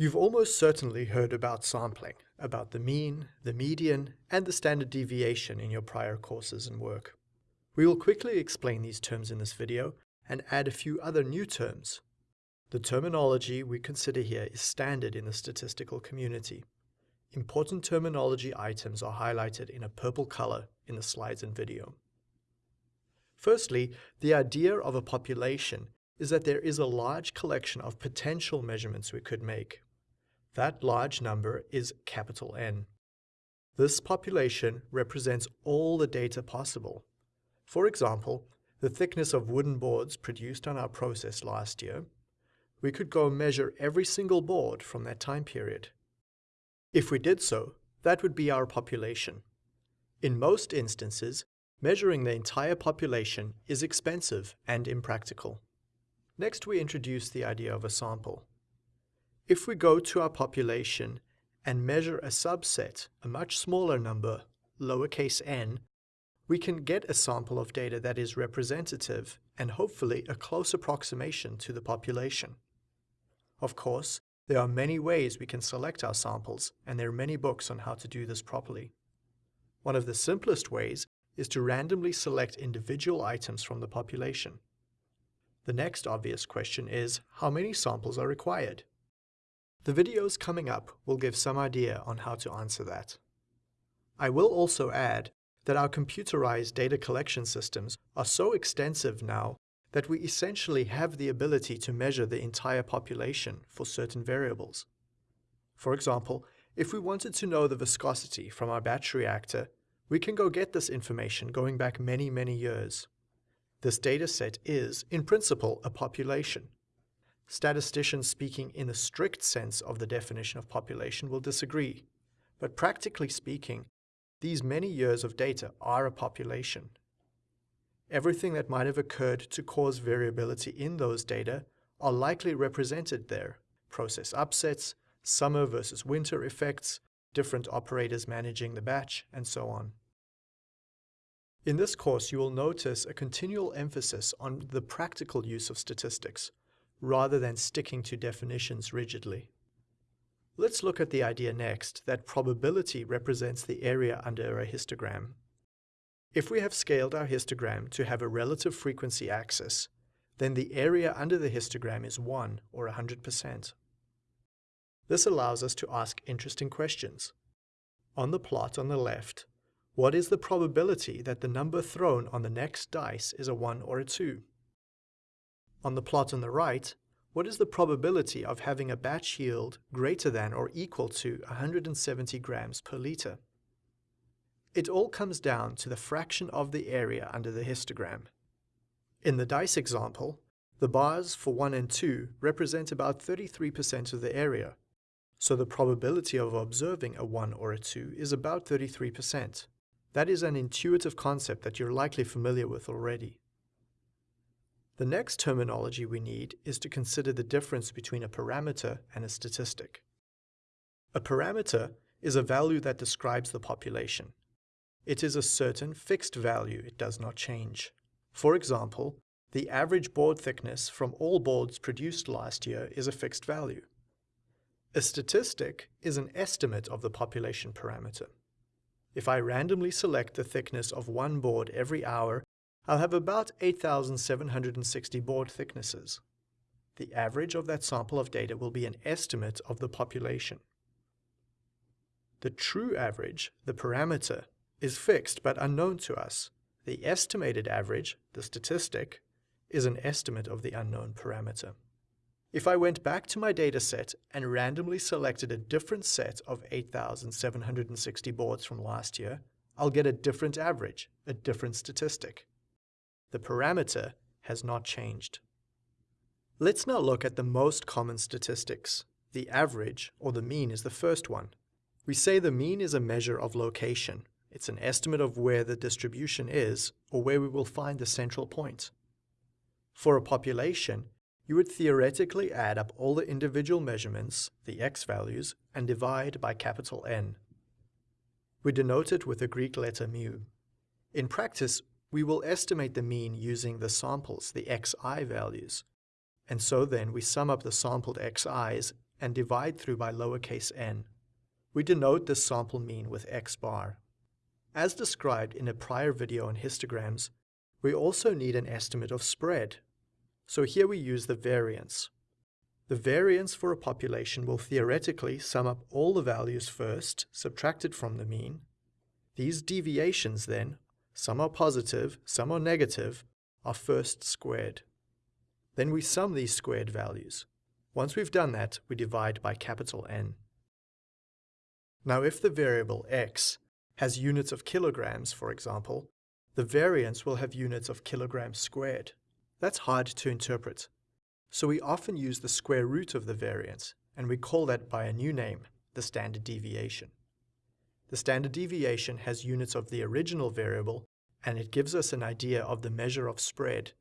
You've almost certainly heard about sampling, about the mean, the median, and the standard deviation in your prior courses and work. We will quickly explain these terms in this video and add a few other new terms. The terminology we consider here is standard in the statistical community. Important terminology items are highlighted in a purple color in the slides and video. Firstly, the idea of a population is that there is a large collection of potential measurements we could make. That large number is capital N. This population represents all the data possible. For example, the thickness of wooden boards produced on our process last year, we could go measure every single board from that time period. If we did so, that would be our population. In most instances, measuring the entire population is expensive and impractical. Next, we introduce the idea of a sample. If we go to our population and measure a subset, a much smaller number, lowercase n, we can get a sample of data that is representative and hopefully a close approximation to the population. Of course, there are many ways we can select our samples, and there are many books on how to do this properly. One of the simplest ways is to randomly select individual items from the population. The next obvious question is, how many samples are required? The videos coming up will give some idea on how to answer that. I will also add that our computerized data collection systems are so extensive now that we essentially have the ability to measure the entire population for certain variables. For example, if we wanted to know the viscosity from our batch reactor, we can go get this information going back many, many years. This dataset is, in principle, a population. Statisticians speaking in the strict sense of the definition of population will disagree, but practically speaking, these many years of data are a population. Everything that might have occurred to cause variability in those data are likely represented there. Process upsets, summer versus winter effects, different operators managing the batch, and so on. In this course, you will notice a continual emphasis on the practical use of statistics, rather than sticking to definitions rigidly. Let's look at the idea next that probability represents the area under a histogram. If we have scaled our histogram to have a relative frequency axis, then the area under the histogram is 1 or 100%. This allows us to ask interesting questions. On the plot on the left, what is the probability that the number thrown on the next dice is a 1 or a 2? On the plot on the right, what is the probability of having a batch yield greater than or equal to 170 grams per liter? It all comes down to the fraction of the area under the histogram. In the dice example, the bars for 1 and 2 represent about 33% of the area, so the probability of observing a 1 or a 2 is about 33%. That is an intuitive concept that you're likely familiar with already. The next terminology we need is to consider the difference between a parameter and a statistic. A parameter is a value that describes the population. It is a certain fixed value, it does not change. For example, the average board thickness from all boards produced last year is a fixed value. A statistic is an estimate of the population parameter. If I randomly select the thickness of one board every hour I'll have about 8,760 board thicknesses. The average of that sample of data will be an estimate of the population. The true average, the parameter, is fixed but unknown to us. The estimated average, the statistic, is an estimate of the unknown parameter. If I went back to my dataset and randomly selected a different set of 8,760 boards from last year, I'll get a different average, a different statistic. The parameter has not changed. Let's now look at the most common statistics. The average, or the mean, is the first one. We say the mean is a measure of location. It's an estimate of where the distribution is, or where we will find the central point. For a population, you would theoretically add up all the individual measurements, the x values, and divide by capital N. We denote it with the Greek letter mu. In practice, we will estimate the mean using the samples, the xi values. And so then we sum up the sampled xi's and divide through by lowercase n. We denote this sample mean with x bar. As described in a prior video on histograms, we also need an estimate of spread. So here we use the variance. The variance for a population will theoretically sum up all the values first, subtracted from the mean. These deviations then, some are positive, some are negative, are first squared. Then we sum these squared values. Once we've done that, we divide by capital N. Now if the variable x has units of kilograms, for example, the variance will have units of kilograms squared. That's hard to interpret. So we often use the square root of the variance, and we call that by a new name, the standard deviation. The standard deviation has units of the original variable, and it gives us an idea of the measure of spread.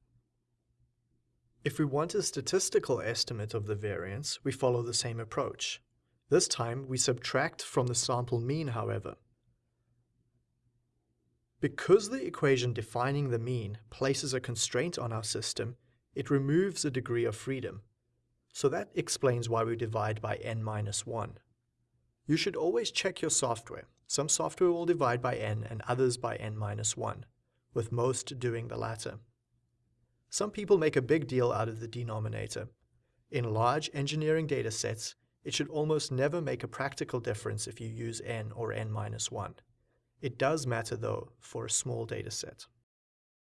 If we want a statistical estimate of the variance, we follow the same approach. This time, we subtract from the sample mean, however. Because the equation defining the mean places a constraint on our system, it removes a degree of freedom. So that explains why we divide by n minus 1. You should always check your software. Some software will divide by n and others by n minus 1, with most doing the latter. Some people make a big deal out of the denominator. In large engineering datasets, it should almost never make a practical difference if you use n or n minus 1. It does matter though for a small dataset.